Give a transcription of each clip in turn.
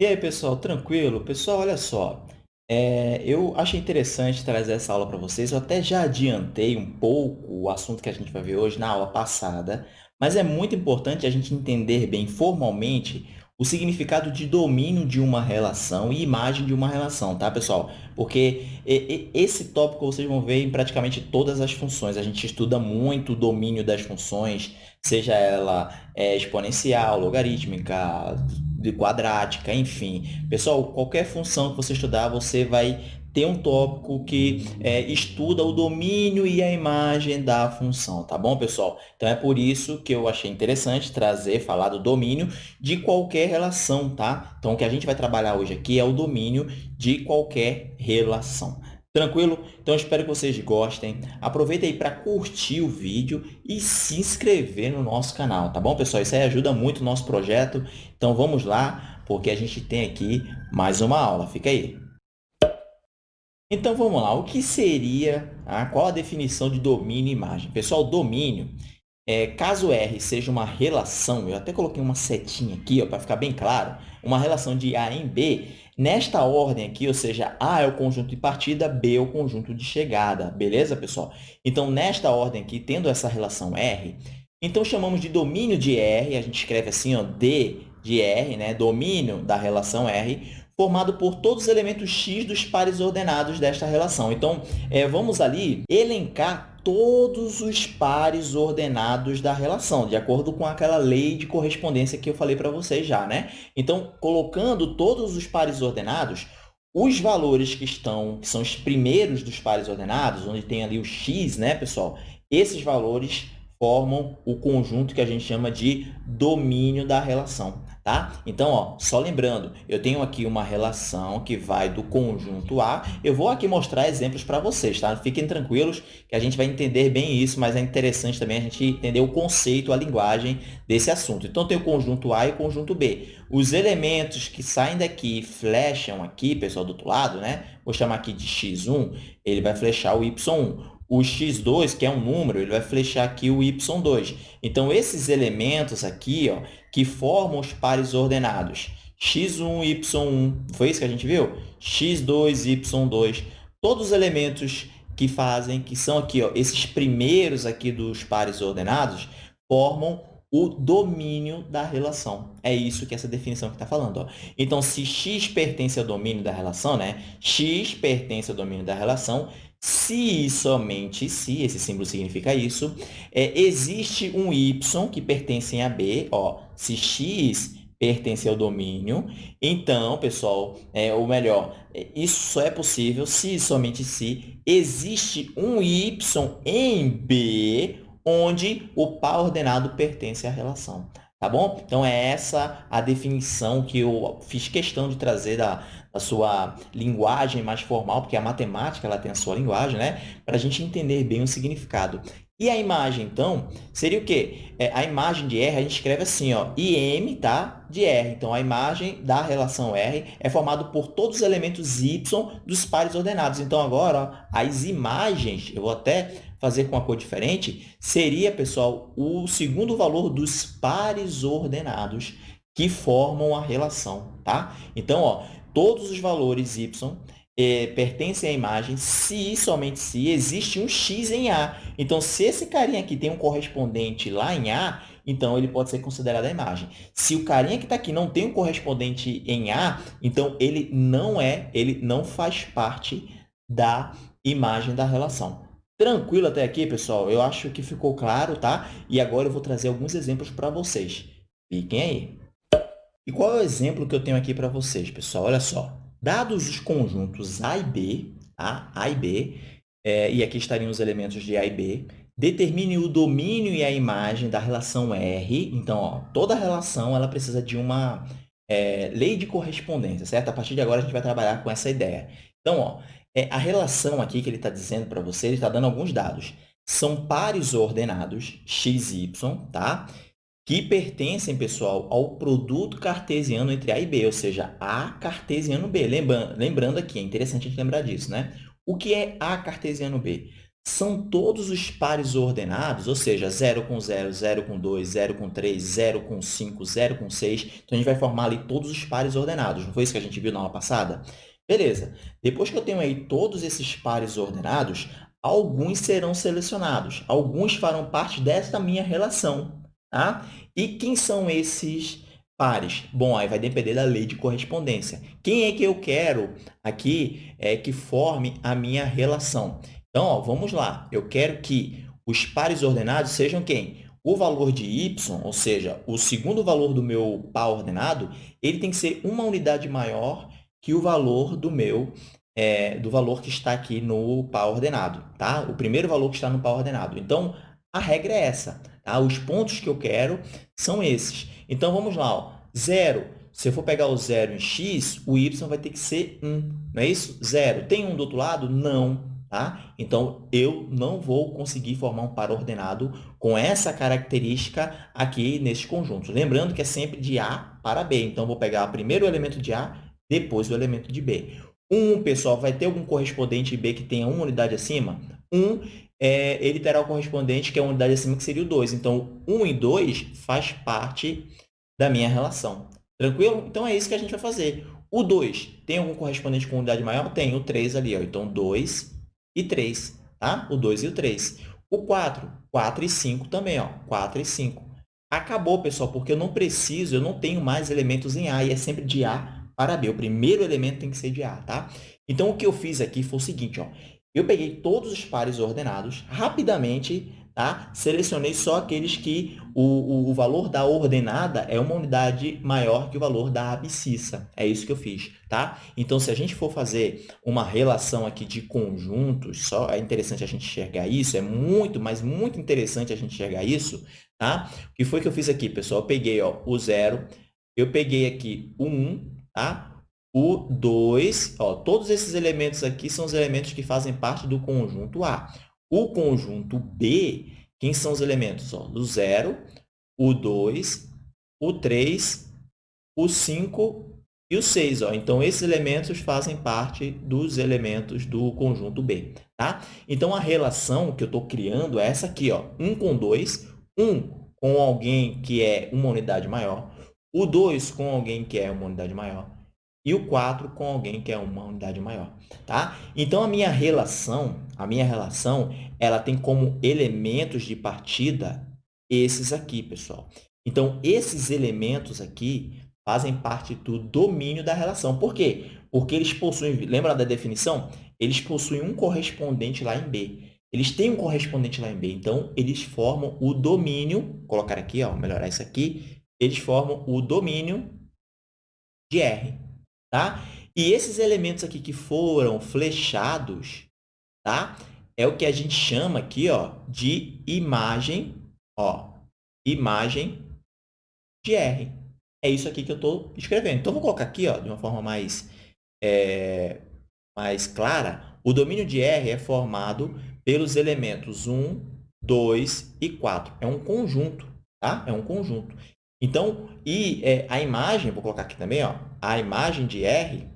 E aí, pessoal, tranquilo? Pessoal, olha só, é, eu achei interessante trazer essa aula para vocês. Eu até já adiantei um pouco o assunto que a gente vai ver hoje na aula passada, mas é muito importante a gente entender bem formalmente o significado de domínio de uma relação e imagem de uma relação, tá, pessoal? Porque esse tópico vocês vão ver em praticamente todas as funções. A gente estuda muito o domínio das funções, seja ela é, exponencial, logarítmica, de quadrática, enfim. Pessoal, qualquer função que você estudar, você vai ter um tópico que é, estuda o domínio e a imagem da função, tá bom, pessoal? Então, é por isso que eu achei interessante trazer, falar do domínio de qualquer relação, tá? Então, o que a gente vai trabalhar hoje aqui é o domínio de qualquer relação. Tranquilo? Então, espero que vocês gostem. Aproveita aí para curtir o vídeo e se inscrever no nosso canal, tá bom, pessoal? Isso aí ajuda muito o nosso projeto. Então, vamos lá, porque a gente tem aqui mais uma aula. Fica aí. Então, vamos lá. O que seria, ah, qual a definição de domínio e imagem? Pessoal, domínio, é, caso R seja uma relação, eu até coloquei uma setinha aqui para ficar bem claro, uma relação de A em B, Nesta ordem aqui, ou seja, A é o conjunto de partida, B é o conjunto de chegada. Beleza, pessoal? Então, nesta ordem aqui, tendo essa relação R, então chamamos de domínio de R, a gente escreve assim, ó, D de R, né? domínio da relação R, formado por todos os elementos x dos pares ordenados desta relação. Então, é, vamos ali elencar todos os pares ordenados da relação, de acordo com aquela lei de correspondência que eu falei para vocês já. Né? Então, colocando todos os pares ordenados, os valores que estão, que são os primeiros dos pares ordenados, onde tem ali o x, né, pessoal? Esses valores formam o conjunto que a gente chama de domínio da relação. Tá? Então, ó, só lembrando, eu tenho aqui uma relação que vai do conjunto A. Eu vou aqui mostrar exemplos para vocês, tá? Fiquem tranquilos que a gente vai entender bem isso, mas é interessante também a gente entender o conceito, a linguagem desse assunto. Então, tem o conjunto A e o conjunto B. Os elementos que saem daqui e flecham aqui, pessoal, do outro lado, né? Vou chamar aqui de x1, ele vai flechar o y1 o x2, que é um número, ele vai flechar aqui o y2. Então, esses elementos aqui, ó, que formam os pares ordenados, x1, y1, foi isso que a gente viu? x2, y2, todos os elementos que fazem, que são aqui, ó, esses primeiros aqui dos pares ordenados, formam o domínio da relação. É isso que essa definição que está falando. Ó. Então, se x pertence ao domínio da relação, né? x pertence ao domínio da relação, se e somente se, esse símbolo significa isso, é, existe um y que pertence a B, ó, se x pertence ao domínio, então, pessoal, é, ou melhor, isso só é possível se somente se existe um y em B onde o par ordenado pertence à relação. Tá bom? Então, é essa a definição que eu fiz questão de trazer da, da sua linguagem mais formal, porque a matemática ela tem a sua linguagem, né? Para a gente entender bem o significado. E a imagem, então, seria o quê? É, a imagem de R, a gente escreve assim, ó, IM tá, de R. Então, a imagem da relação R é formada por todos os elementos Y dos pares ordenados. Então, agora, ó, as imagens, eu vou até fazer com uma cor diferente, seria, pessoal, o segundo valor dos pares ordenados que formam a relação, tá? Então, ó, todos os valores y eh, pertencem à imagem se somente se existe um x em A. Então, se esse carinha aqui tem um correspondente lá em A, então ele pode ser considerado a imagem. Se o carinha que está aqui não tem um correspondente em A, então ele não é, ele não faz parte da imagem da relação. Tranquilo até aqui, pessoal? Eu acho que ficou claro, tá? E agora eu vou trazer alguns exemplos para vocês. Fiquem aí. E qual é o exemplo que eu tenho aqui para vocês, pessoal? Olha só. Dados os conjuntos A e B, tá? A e B, é, e aqui estariam os elementos de A e B, determine o domínio e a imagem da relação R. Então, ó, toda relação ela precisa de uma é, lei de correspondência, certo? A partir de agora, a gente vai trabalhar com essa ideia. Então, ó, é, a relação aqui que ele está dizendo para você, ele está dando alguns dados. São pares ordenados, x e y, tá? Que pertencem, pessoal, ao produto cartesiano entre A e B, ou seja, A cartesiano B. Lembrando, lembrando aqui, é interessante a gente lembrar disso, né? O que é A cartesiano B? são todos os pares ordenados, ou seja, 0 com 0, 0 com 2, 0 com 3, 0 com 5, 0 com 6. Então, a gente vai formar ali todos os pares ordenados. Não foi isso que a gente viu na aula passada? Beleza. Depois que eu tenho aí todos esses pares ordenados, alguns serão selecionados. Alguns farão parte desta minha relação. Tá? E quem são esses pares? Bom, aí vai depender da lei de correspondência. Quem é que eu quero aqui é que forme a minha relação? Então, ó, vamos lá. Eu quero que os pares ordenados sejam quem? O valor de y, ou seja, o segundo valor do meu par ordenado, ele tem que ser uma unidade maior que o valor do meu é, do valor que está aqui no par ordenado, tá? O primeiro valor que está no par ordenado. Então, a regra é essa, tá? Os pontos que eu quero são esses. Então, vamos lá, ó. Zero. Se eu for pegar o zero em x, o y vai ter que ser 1, não é isso? Zero. Tem um do outro lado? Não. Tá? Então, eu não vou conseguir formar um par ordenado com essa característica aqui nesse conjunto. Lembrando que é sempre de A para B. Então, vou pegar primeiro o elemento de A, depois o elemento de B. 1, pessoal, vai ter algum correspondente B que tenha uma unidade acima? 1, é, ele terá o correspondente que é uma unidade acima, que seria o 2. Então, 1 e 2 faz parte da minha relação. Tranquilo? Então, é isso que a gente vai fazer. O 2 tem algum correspondente com unidade maior? Tem, o 3 ali. Ó. Então, 2 e 3, tá? O 2 e o 3. O 4, 4 e 5 também, ó, 4 e 5. Acabou, pessoal, porque eu não preciso, eu não tenho mais elementos em A, e é sempre de A para B. O primeiro elemento tem que ser de A, tá? Então, o que eu fiz aqui foi o seguinte, ó. Eu peguei todos os pares ordenados, rapidamente Tá? Selecionei só aqueles que o, o, o, valor da ordenada é uma unidade maior que o valor da abscissa. É isso que eu fiz. Tá? Então, se a gente for fazer uma relação aqui de conjuntos, só é interessante a gente enxergar isso, é muito, mas muito interessante a gente enxergar isso. Tá? O que foi que eu fiz aqui, pessoal? Eu peguei ó, o zero, eu peguei aqui o 1, tá? O 2, ó, todos esses elementos aqui são os elementos que fazem parte do conjunto A. O conjunto B, quem são os elementos? Ó, o 0, o 2, o 3, o 5 e o 6. Ó. Então, esses elementos fazem parte dos elementos do conjunto B. Tá? Então, a relação que eu estou criando é essa aqui. Ó, 1 com 2, 1 com alguém que é uma unidade maior, o 2 com alguém que é uma unidade maior, e o 4 com alguém que é uma unidade maior, tá? Então, a minha relação, a minha relação, ela tem como elementos de partida esses aqui, pessoal. Então, esses elementos aqui fazem parte do domínio da relação. Por quê? Porque eles possuem, lembra da definição? Eles possuem um correspondente lá em B. Eles têm um correspondente lá em B, então, eles formam o domínio, vou colocar aqui, ó, melhorar isso aqui, eles formam o domínio de R. Tá? E esses elementos aqui que foram flechados, tá? É o que a gente chama aqui, ó, de imagem, ó, imagem de R. É isso aqui que eu estou escrevendo. Então, vou colocar aqui, ó, de uma forma mais, é, mais clara. O domínio de R é formado pelos elementos 1, 2 e 4. É um conjunto, tá? É um conjunto. Então, e é, a imagem, vou colocar aqui também, ó, a imagem de R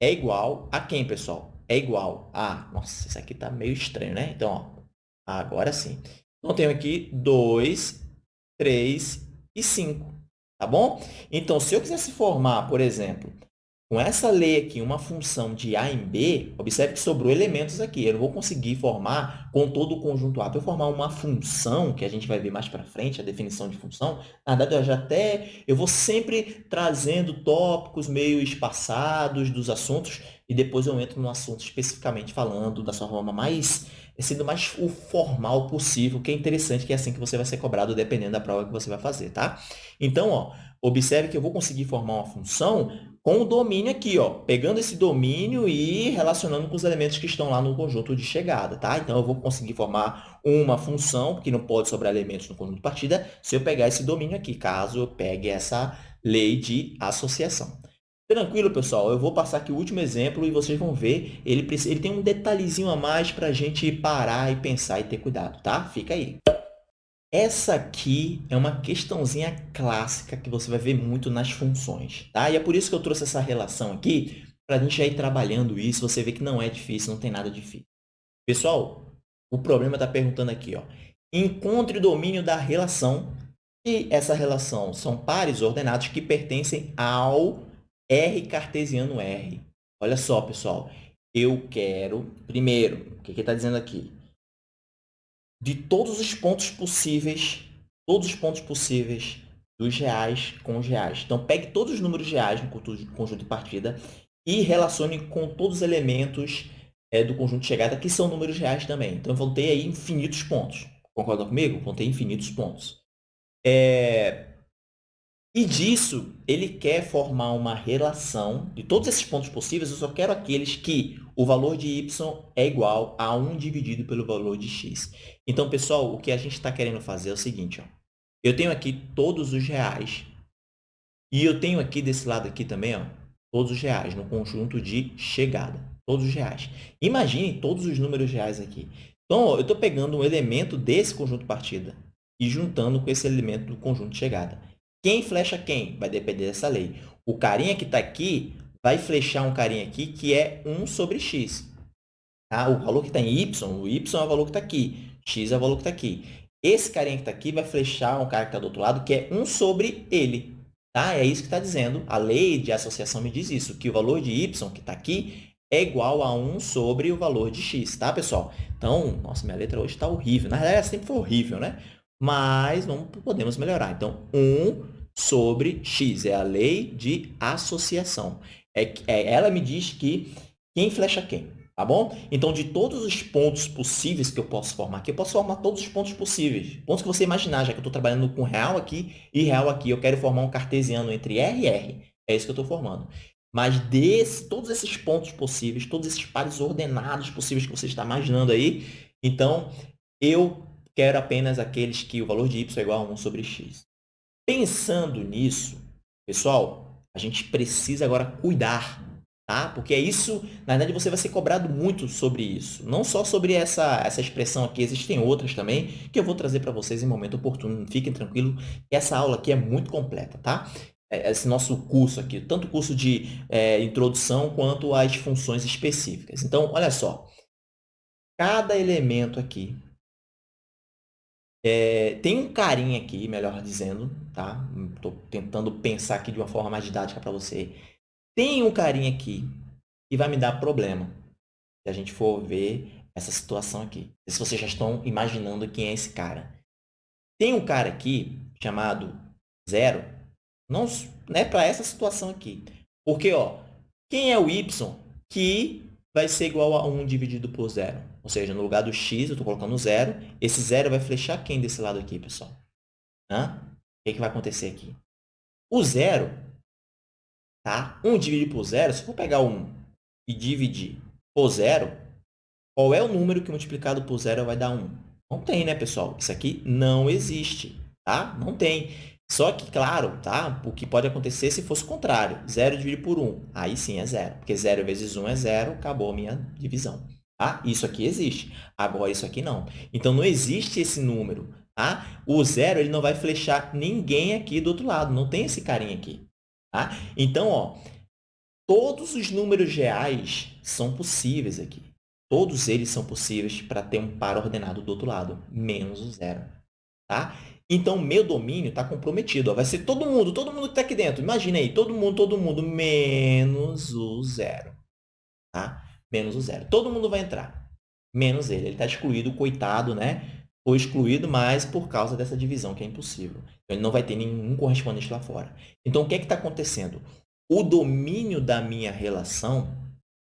é igual a quem, pessoal? É igual a... Nossa, isso aqui está meio estranho, né? Então, ó, agora sim. Então, tenho aqui 2, 3 e 5, tá bom? Então, se eu quisesse formar, por exemplo, com essa lei aqui, uma função de A em B, observe que sobrou elementos aqui. Eu não vou conseguir formar com todo o conjunto A. Para eu formar uma função, que a gente vai ver mais para frente, a definição de função, na verdade, eu já até eu vou sempre trazendo tópicos meio espaçados dos assuntos e depois eu entro no assunto especificamente falando da sua forma mais, sendo mais o formal possível, que é interessante, que é assim que você vai ser cobrado, dependendo da prova que você vai fazer, tá? Então, ó, observe que eu vou conseguir formar uma função com o domínio aqui, ó, pegando esse domínio e relacionando com os elementos que estão lá no conjunto de chegada, tá? Então, eu vou conseguir formar uma função, que não pode sobrar elementos no conjunto de partida, se eu pegar esse domínio aqui, caso eu pegue essa lei de associação. Tranquilo, pessoal? Eu vou passar aqui o último exemplo e vocês vão ver, ele, ele tem um detalhezinho a mais para a gente parar e pensar e ter cuidado, tá? Fica aí. Essa aqui é uma questãozinha clássica que você vai ver muito nas funções, tá? E é por isso que eu trouxe essa relação aqui, para a gente já ir trabalhando isso, você vê que não é difícil, não tem nada difícil. Pessoal, O problema está perguntando aqui, ó. Encontre o domínio da relação e essa relação são pares ordenados que pertencem ao R cartesiano R. Olha só, pessoal. Eu quero, primeiro, o que está dizendo aqui? De todos os pontos possíveis, todos os pontos possíveis dos reais com os reais. Então, pegue todos os números reais no conjunto de partida e relacione com todos os elementos é, do conjunto de chegada, que são números reais também. Então, vou ter aí infinitos pontos. Concorda comigo? Vão ter infinitos pontos. É... E disso, ele quer formar uma relação de todos esses pontos possíveis, eu só quero aqueles que o valor de y é igual a 1 dividido pelo valor de x. Então, pessoal, o que a gente está querendo fazer é o seguinte. Ó. Eu tenho aqui todos os reais e eu tenho aqui desse lado aqui também ó, todos os reais no conjunto de chegada. Todos os reais. Imagine todos os números reais aqui. Então, ó, eu estou pegando um elemento desse conjunto partida e juntando com esse elemento do conjunto de chegada. Quem flecha quem? Vai depender dessa lei. O carinha que está aqui vai flechar um carinha aqui que é 1 sobre x. Tá? O valor que está em y, o y é o valor que está aqui. x é o valor que está aqui. Esse carinha que está aqui vai flechar um cara que está do outro lado, que é 1 sobre ele. Tá? É isso que está dizendo. A lei de associação me diz isso, que o valor de y que está aqui é igual a 1 sobre o valor de x, tá, pessoal? Então, nossa, minha letra hoje está horrível. Na realidade, ela sempre foi horrível, né? Mas não podemos melhorar. Então, 1 sobre x é a lei de associação. É, é, ela me diz que quem flecha quem, tá bom? Então, de todos os pontos possíveis que eu posso formar aqui, eu posso formar todos os pontos possíveis. Pontos que você imaginar, já que eu estou trabalhando com real aqui e real aqui. Eu quero formar um cartesiano entre R e R. É isso que eu estou formando. Mas desse, todos esses pontos possíveis, todos esses pares ordenados possíveis que você está imaginando aí, então, eu quero apenas aqueles que o valor de y é igual a 1 sobre x. Pensando nisso, pessoal, a gente precisa agora cuidar, tá? Porque é isso, na verdade, você vai ser cobrado muito sobre isso. Não só sobre essa, essa expressão aqui, existem outras também, que eu vou trazer para vocês em momento oportuno. Fiquem tranquilos, essa aula aqui é muito completa, tá? É, esse nosso curso aqui, tanto o curso de é, introdução quanto as funções específicas. Então, olha só, cada elemento aqui é, tem um carinha aqui, melhor dizendo, tá? Estou tentando pensar aqui de uma forma mais didática para você. Tem um carinha aqui que vai me dar problema se a gente for ver essa situação aqui. Se vocês já estão imaginando quem é esse cara. Tem um cara aqui chamado zero, não é para essa situação aqui. Porque, ó, quem é o y que vai ser igual a 1 dividido por zero? Ou seja, no lugar do x, eu estou colocando zero. Esse zero vai flechar quem desse lado aqui, pessoal? Hã? O que, que vai acontecer aqui? O zero, tá? 1 dividido por zero, se eu for pegar 1 e dividir por zero, qual é o número que multiplicado por zero vai dar 1? Não tem, né, pessoal? Isso aqui não existe, tá? Não tem. Só que, claro, tá? o que pode acontecer se fosse o contrário. 0 dividido por 1. Aí sim é zero. Porque 0 vezes 1 é zero, acabou a minha divisão. Tá? Isso aqui existe. Agora, isso aqui não. Então, não existe esse número. Tá? O zero ele não vai flechar ninguém aqui do outro lado. Não tem esse carinha aqui. Tá? Então, ó, todos os números reais são possíveis aqui. Todos eles são possíveis para ter um par ordenado do outro lado, menos o zero. Tá? Então, meu domínio está comprometido. Ó. Vai ser todo mundo, todo mundo que está aqui dentro. Imagina aí, todo mundo, todo mundo, menos o zero. Tá? menos o zero. Todo mundo vai entrar, menos ele. Ele está excluído, coitado, né? Foi excluído, mas por causa dessa divisão, que é impossível. Então, ele não vai ter nenhum correspondente lá fora. Então, o que é que está acontecendo? O domínio da minha relação,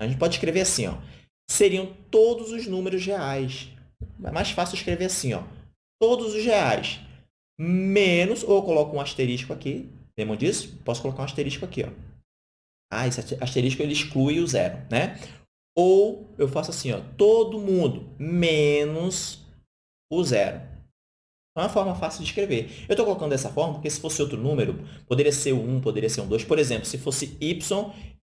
a gente pode escrever assim, ó, seriam todos os números reais. É mais fácil escrever assim, ó, todos os reais, menos, ou coloco um asterisco aqui, lembram disso? Posso colocar um asterisco aqui, ó. Ah, esse asterisco ele exclui o zero, né? Ou eu faço assim, ó, todo mundo menos o zero. É uma forma fácil de escrever. Eu estou colocando dessa forma porque se fosse outro número, poderia ser 1, poderia ser um 2. Por exemplo, se fosse y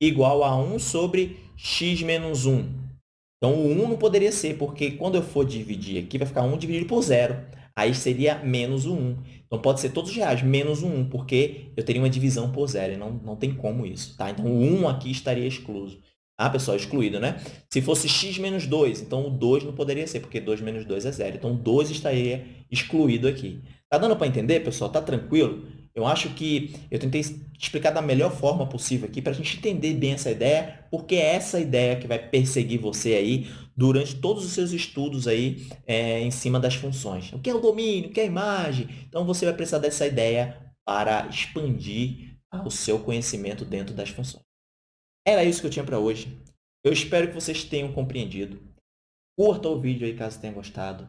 igual a 1 sobre x menos 1. Então, o 1 não poderia ser, porque quando eu for dividir aqui, vai ficar 1 dividido por 0. Aí seria menos o 1. Então, pode ser todos os reais, menos o 1, porque eu teria uma divisão por 0. E não, não tem como isso. Tá? Então, o 1 aqui estaria excluso. Ah, pessoal, excluído, né? Se fosse x menos 2, então o 2 não poderia ser, porque 2 menos 2 é zero. Então, 2 estaria excluído aqui. Tá dando para entender, pessoal? Tá tranquilo? Eu acho que eu tentei explicar da melhor forma possível aqui para a gente entender bem essa ideia, porque é essa ideia que vai perseguir você aí durante todos os seus estudos aí é, em cima das funções. O que é o domínio? O que é a imagem? Então, você vai precisar dessa ideia para expandir o seu conhecimento dentro das funções. Era isso que eu tinha para hoje. Eu espero que vocês tenham compreendido. Curta o vídeo aí caso tenha gostado.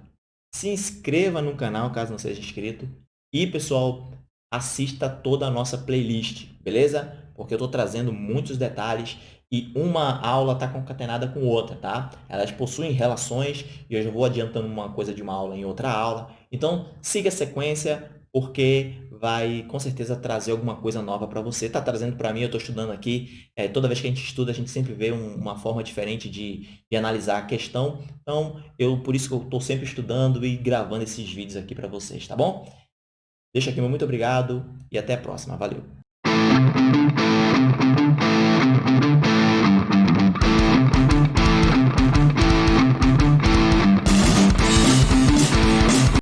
Se inscreva no canal caso não seja inscrito. E, pessoal, assista toda a nossa playlist, beleza? Porque eu estou trazendo muitos detalhes e uma aula está concatenada com outra, tá? Elas possuem relações e eu já vou adiantando uma coisa de uma aula em outra aula. Então, siga a sequência, porque vai com certeza trazer alguma coisa nova para você. Está trazendo para mim, eu estou estudando aqui. É, toda vez que a gente estuda, a gente sempre vê um, uma forma diferente de, de, analisar a questão. Então, eu por isso que eu estou sempre estudando e gravando esses vídeos aqui para vocês, tá bom? Deixa aqui meu muito obrigado e até a próxima. Valeu!